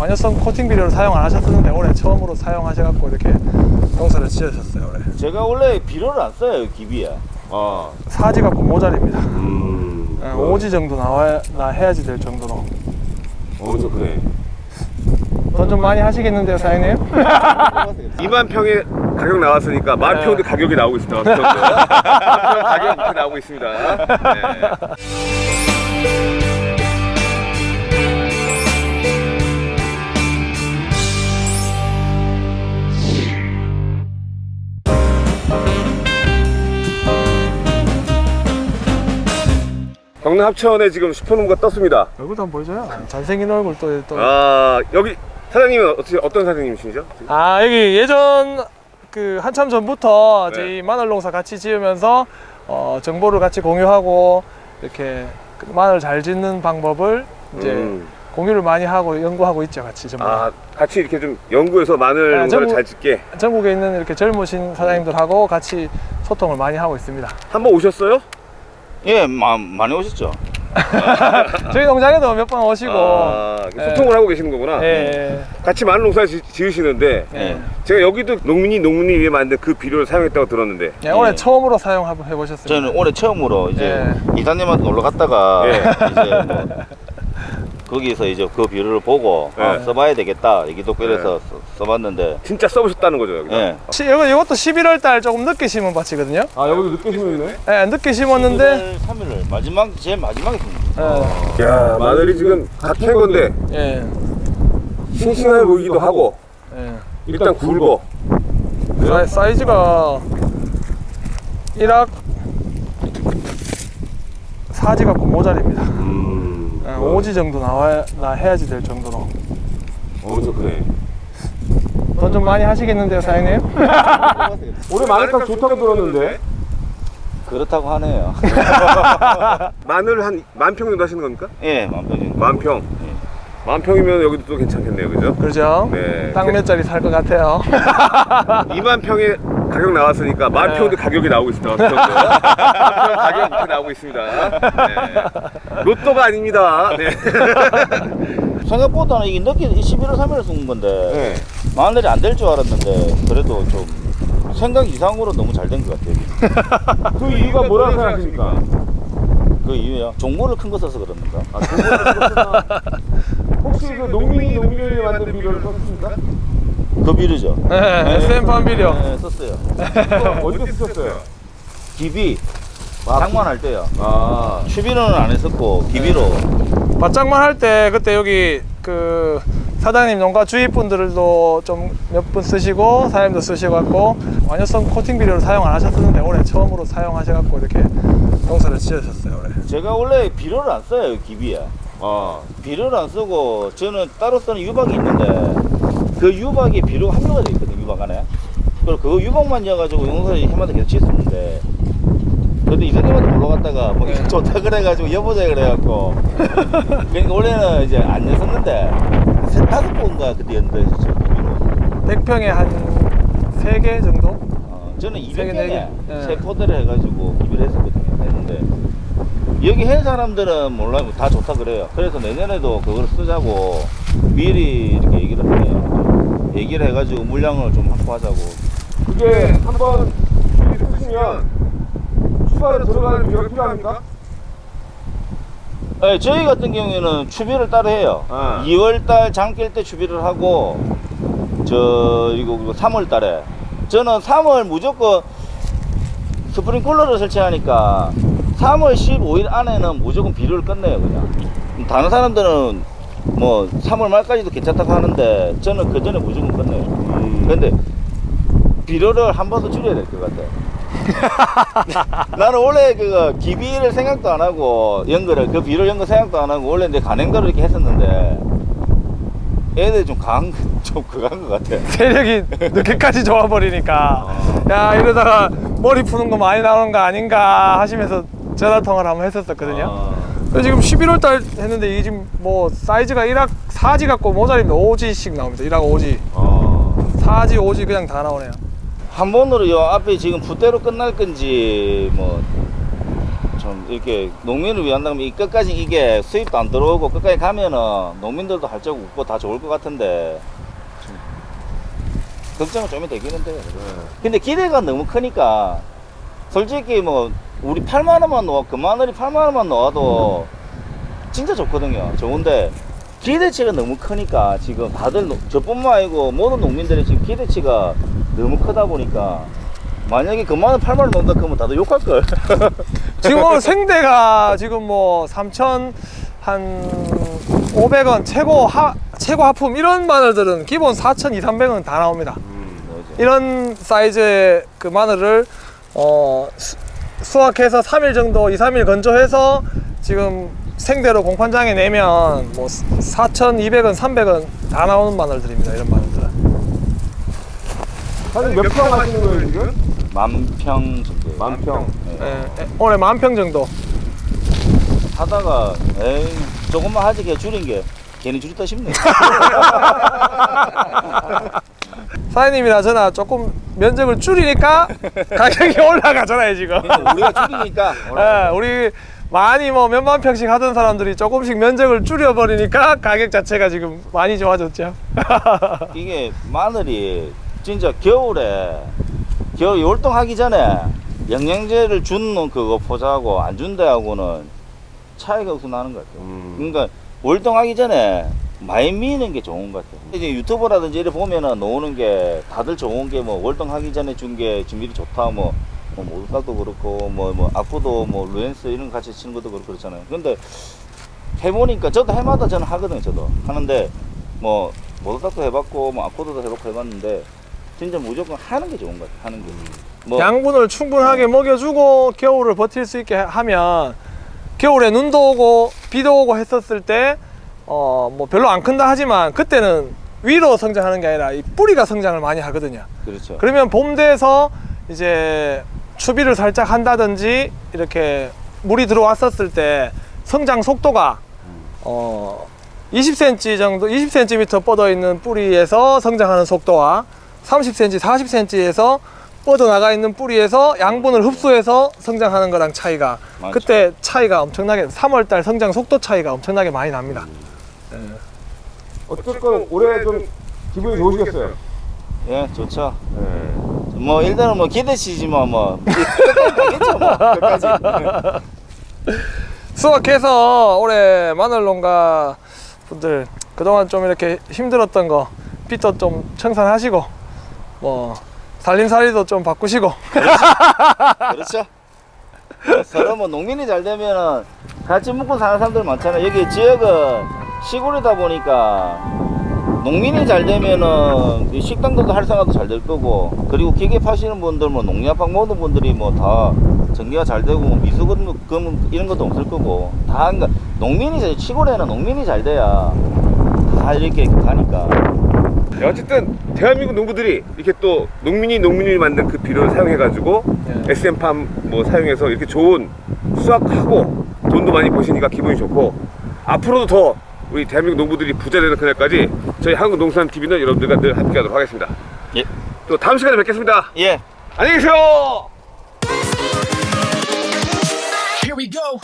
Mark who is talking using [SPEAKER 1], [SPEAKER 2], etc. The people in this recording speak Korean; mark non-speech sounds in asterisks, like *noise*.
[SPEAKER 1] 완효성 코팅 비료를 사용 안 하셨었는데 올해 처음으로 사용하셔갖고 이렇게 농사를 지으셨어요 올해
[SPEAKER 2] 제가 원래 비료를 안 써요 기비에
[SPEAKER 3] 아,
[SPEAKER 1] 사지 갖고 모자립니다
[SPEAKER 3] 음.
[SPEAKER 1] 예, 오지 정도 나와야 나 해야지 될 정도로
[SPEAKER 3] 엄청 크네.
[SPEAKER 1] 돈좀 많이 하시겠는데요 사장님? *laughs*
[SPEAKER 3] 2만 평에 가격 나왔으니까 만
[SPEAKER 1] 네.
[SPEAKER 3] 평도 가격이 나오고 있습니다. 만평 가격 나오고 있습니다. *laughs* 네. 경남 합천에 지금 슈퍼농가 떴습니다.
[SPEAKER 1] 얼굴도 한번 보여줘요 잘생긴 얼굴 또, 또.
[SPEAKER 3] 아 여기 사장님은 어떻게 어떤 사장님이시죠?
[SPEAKER 1] 아 여기 예전 그 한참 전부터
[SPEAKER 3] 네.
[SPEAKER 1] 저희 마늘 농사 같이 지으면서 어, 정보를 같이 공유하고 이렇게 그 마늘 잘 짓는 방법을 이제
[SPEAKER 3] 음.
[SPEAKER 1] 공유를 많이 하고 연구하고 있죠 같이 전부 다.
[SPEAKER 3] 아 같이 이렇게 좀 연구해서 마늘
[SPEAKER 1] 아,
[SPEAKER 3] 농사를 잘 짓게
[SPEAKER 1] 전국에 있는 이렇게 젊으신 사장님들하고 같이 소통을 많이 하고 있습니다.
[SPEAKER 3] 한번 오셨어요?
[SPEAKER 2] 예 마, 많이 오셨죠 *laughs*
[SPEAKER 1] 저희 농장에도 몇 번 오시고
[SPEAKER 3] 아,
[SPEAKER 1] 예.
[SPEAKER 3] 소통을 하고 계시는 거구나.
[SPEAKER 1] 예,
[SPEAKER 3] 같이 마늘 농사 지, 지으시는데
[SPEAKER 1] 예.
[SPEAKER 2] 예.
[SPEAKER 3] 제가 여기도 농민이 농민이 위해 만든 그 비료를 사용했다고 들었는데
[SPEAKER 1] 예, 올해
[SPEAKER 2] 예.
[SPEAKER 1] 처음으로 사용해 보셨습니다.
[SPEAKER 2] 저는 올해 처음으로 이제
[SPEAKER 1] 예.
[SPEAKER 2] 이사님한테 놀러 갔다가
[SPEAKER 3] 예.
[SPEAKER 2] 이제 뭐 거기서 이제 그 비료를 보고 아,
[SPEAKER 3] 예.
[SPEAKER 2] 써봐야 되겠다 얘기 듣고 이래서 써- 써봤는데
[SPEAKER 3] 진짜 써보셨다는 거죠 여기.
[SPEAKER 2] 예.
[SPEAKER 1] 시, 이거, 이것도 11월 달 조금 늦게 심은 밭이거든요.
[SPEAKER 3] 아 여기도 늦게 심었네.
[SPEAKER 1] 예, 늦게 심었는데
[SPEAKER 2] 3일을 마지막 제일 마지막에
[SPEAKER 1] 예,
[SPEAKER 3] 야 마늘이 지금 갓캔 건데
[SPEAKER 1] 예,
[SPEAKER 3] 싱싱해 보이기도 하고
[SPEAKER 1] 예.
[SPEAKER 3] 일단 굵어.
[SPEAKER 1] 사이, 사이즈가 1학 사지 갖고 모자립니다.
[SPEAKER 3] 음.
[SPEAKER 1] 예, 5지 정도 나와야 나 해야지 될 정도로
[SPEAKER 3] 엄청 크네.
[SPEAKER 1] 돈 좀 많이 하시겠는데요 사장님? *laughs*
[SPEAKER 3] 올해 마늘값 좋다고 들었는데
[SPEAKER 2] 그렇다고 하네요 *laughs*
[SPEAKER 3] 마늘 한 만평 정도 하시는 겁니까?
[SPEAKER 2] 예 만병이
[SPEAKER 3] 만 평. 만 평이면 여기도 또 괜찮겠네요, 그죠?
[SPEAKER 1] 그렇죠?
[SPEAKER 3] 네.
[SPEAKER 1] 땅몇 짜리 살 것 같아요. *laughs*
[SPEAKER 3] 2만 평에 가격 나왔으니까 만
[SPEAKER 1] 네.
[SPEAKER 3] 평도 가격이 나오고 있습니다. 만 평도. 만평 가격 이렇게 나오고 있습니다. 네. 로또가 아닙니다. 네.
[SPEAKER 2] 생각보다는 이게 늦게 11월 3일에 쓴 건데
[SPEAKER 3] 네.
[SPEAKER 2] 마늘이 안 될 줄 알았는데 그래도 좀 생각 이상으로 너무 잘 된 것 같아요. *laughs*
[SPEAKER 3] 그 이유가 뭐라고 생각하십니까?
[SPEAKER 2] 그 이유야 종모를 큰 거 써서 그러는가
[SPEAKER 3] 아, *laughs* 혹시 그 농민이 농민이 만든 비료를 썼습니까?
[SPEAKER 2] 그 비료죠.
[SPEAKER 1] 네, SM 비료.
[SPEAKER 2] 네, 썼어요.
[SPEAKER 3] 어디서 쓰셨어요?
[SPEAKER 2] 기비. 장만할 때요.
[SPEAKER 3] 아,
[SPEAKER 2] 추비로는 안 했었고 기비로
[SPEAKER 1] 맞장만 할 때 그때 여기 그 사장님 농가 주위 분들도 좀 몇 분 쓰시고 사장님도 쓰시고 갖고 완효성 코팅 비료를 사용 안 하셨었는데 올해 처음으로 사용하셔 갖고 이렇게 농사를 지으셨어요 올해.
[SPEAKER 2] 제가 원래 비료를 안 써요 기비에
[SPEAKER 3] 아,
[SPEAKER 2] 비료를 안 쓰고 저는 따로 쓰는 유박이 있는데 그 유박에 비료가 함유가 돼 있거든요 유박 안에 그리고 그 유박만 넣어가지고 용사에 해마다 계속 쳤었는데 근데 이사님한테 놀러 갔다가 뭐 이거 좋다 그래가지고 여보자 그래갖고. 그러니까 원래는 이제 안 냈었는데 세 다섯 번가 그때 비료
[SPEAKER 1] 100평에 한 3개 정도?
[SPEAKER 2] 어, 저는
[SPEAKER 1] 세 개, 네
[SPEAKER 2] 200개에
[SPEAKER 1] 개? 예.
[SPEAKER 2] 세 포대를 해가지고 기비를 했었거든요. 했는데 여기 한 사람들은 몰라요. 다 좋다 그래요. 그래서 내년에도 그걸 쓰자고 미리 이렇게 얘기를 해요. 얘기를 해가지고 물량을 좀 확보하자고.
[SPEAKER 3] 그게 한번 비료 쓰시면 추가로 들어가는 비료가 필요합니까?
[SPEAKER 2] 네, 저희 같은 경우에는 추비를 따로 해요.
[SPEAKER 3] 아.
[SPEAKER 2] 2월달 장길 때 추비를 하고 저 이거 3월달에. 저는 3월 무조건 스프링클러를 설치하니까 3월 15일 안에는 무조건 비료를 끝내요 그냥. 다른 사람들은 뭐 3월 말까지도 괜찮다고 하는데 저는 그 전에 무조건 끝내요. 근데 비료를 한 번 더 줄여야 될 것 같아 *laughs* 나는 원래 그 기비를 생각도 안 하고 연거를 그 비료 연거 생각도 안 하고 원래 내 간행가로 이렇게 했었는데 애들이 좀 강한 *laughs* 좀 그한 것 같아
[SPEAKER 1] 세력이 늦게까지 좋아버리니까 야 이러다가 머리 푸는 거 많이 나오는 거 아닌가 하시면서 전화 통화를 한번 했었거든요.
[SPEAKER 2] 아,
[SPEAKER 1] 그래서 지금 11월 달 했는데 이게 지금 뭐 사이즈가 1학 4지 갖고 모자립니다. 5지씩 나옵니다. 1학 5지.
[SPEAKER 3] 아,
[SPEAKER 1] 4지, 5지 그냥 다 나오네요.
[SPEAKER 2] 한 번으로 요 앞에 지금 붓대로 끝날 건지 뭐저좀 이렇게 농민을 위한다면 이 끝까지 이게 수입도 안 들어오고 끝까지 가면은 농민들도 할적 없고 다 좋을 것 같은데 좀 걱정은 좀 되기는 돼요. 근데 기대가 너무 크니까 솔직히 뭐 우리 8만 원만 넣어 그 마늘이 8만 원만 넣어도 진짜 좋거든요. 좋은데 기대치가 너무 크니까 지금 다들 노- 저뿐만 아니고 모든 농민들이 지금 기대치가 너무 크다 보니까 만약에 그 마늘 8만 원 넣는다 그러면 다들 욕할 걸. *laughs*
[SPEAKER 1] 지금 생대가 지금 뭐 3천 한 500원 최고 하 최고 하품 이런 마늘들은 기본 4천 2, 300원 다 나옵니다. 이런 사이즈의 그 마늘을 어, 수, 수확해서 3일 정도, 2, 3일 건조해서 지금 생대로 공판장에 내면 뭐 4,200원, 300원 다 나오는 마늘들입니다. 이런 마늘들은.
[SPEAKER 3] 사장님 몇 평 하시는 거예요 지금?
[SPEAKER 2] 만평 정도.
[SPEAKER 3] 만평.
[SPEAKER 2] 예.
[SPEAKER 1] 올해 만평 정도.
[SPEAKER 2] 하다가 에이 조금만 하지 걔 줄인 게 괜히 줄였다 싶네. *laughs*
[SPEAKER 1] 사장님이나 저나 조금 면적을 줄이니까 가격이 *laughs* 올라가잖아요, 지금.
[SPEAKER 2] 우리가 줄이니까
[SPEAKER 1] 예, 우리 많이 뭐 몇만 평씩 하던 사람들이 조금씩 면적을 줄여버리니까 가격 자체가 지금 많이 좋아졌죠. *laughs*
[SPEAKER 2] 이게 마늘이 진짜 겨울에 겨울 열동하기 전에 영양제를 주는 그거 포자하고 안 준 데하고는 차이가 없어 나는 것 같아요.
[SPEAKER 3] 음.
[SPEAKER 2] 그러니까 월동하기 전에 많이 미는 게 좋은 것 같아요. 이제 유튜브라든지 이래 보면은 나오는 게 다들 좋은 게 뭐 월동하기 전에 준게 진밀이 좋다 뭐. 뭐 모두각도 그렇고 뭐 뭐 악보도 뭐 루엔스 이런 거 같이 치는 것도 그렇고 그렇잖아요. 근데 해보니까 저도 해마다 저는 하거든요. 저도 하는데 뭐 모두각도 해봤고 뭐 악보도 해봤고 해봤는데 진짜 무조건 하는 게 좋은 것 같아요. 하는 게. 뭐
[SPEAKER 1] 양분을 충분하게 먹여주고 겨울을 버틸 수 있게 하면 겨울에 눈도 오고 비도 오고 했었을 때 어 뭐 별로 안 큰다 하지만 그때는 위로 성장하는 게 아니라 이 뿌리가 성장을 많이 하거든요.
[SPEAKER 2] 그렇죠.
[SPEAKER 1] 그러면 봄 돼서 이제 추비를 살짝 한다든지 이렇게 물이 들어왔었을 때 성장 속도가 어 20cm 정도 20cm 뻗어 있는 뿌리에서 성장하는 속도와 30cm 40cm에서 뻗어 나가 있는 뿌리에서 양분을 흡수해서 성장하는 거랑 차이가
[SPEAKER 2] 많죠.
[SPEAKER 1] 그때 차이가 엄청나게 3월달 성장 속도 차이가 엄청나게 많이 납니다.
[SPEAKER 3] 어쨌건 올해 좀 기분이 좋으시겠어요?
[SPEAKER 2] 예, 좋죠.
[SPEAKER 3] 네.
[SPEAKER 2] 뭐 일단은 뭐 기대치지만 뭐 가겠죠 뭐 끝까지. *laughs*
[SPEAKER 1] 수확해서 올해 마늘 농가 분들 그동안 좀 이렇게 힘들었던 거 빚도 좀 청산하시고 뭐 살림살이도 좀 바꾸시고
[SPEAKER 2] 그렇죠. *laughs* 서로 뭐 농민이 잘 되면은 같이 먹고 사는 사람들 많잖아요. 여기 지역은 시골이다 보니까 농민이 잘 되면은 이 식당들도 활성화도 잘 될 거고. 그리고 기계 파시는 분들 뭐 농약방 모든 분들이 뭐 다 전기가 잘 되고 뭐 미수금 금 이런 것도 없을 거고. 다 그러니까 농민이 잘 시골에는 농민이 잘 돼야 다 이렇게 가니까.
[SPEAKER 3] 네, 어쨌든 대한민국 농부들이 이렇게 또 농민이 농민이 만든 그 비료를 사용해 가지고
[SPEAKER 1] 예.
[SPEAKER 3] SM팜 뭐 사용해서 이렇게 좋은 수확하고 돈도 많이 버시니까 기분이 좋고. 앞으로도 더 우리 대한민국 농부들이 부자 되는 그날까지 저희 한국농산TV는 여러분들과 늘 함께하도록 하겠습니다.
[SPEAKER 2] 예.
[SPEAKER 3] 또 다음 시간에 뵙겠습니다.
[SPEAKER 2] 예.
[SPEAKER 3] 안녕히 계세요.
[SPEAKER 4] Here we go.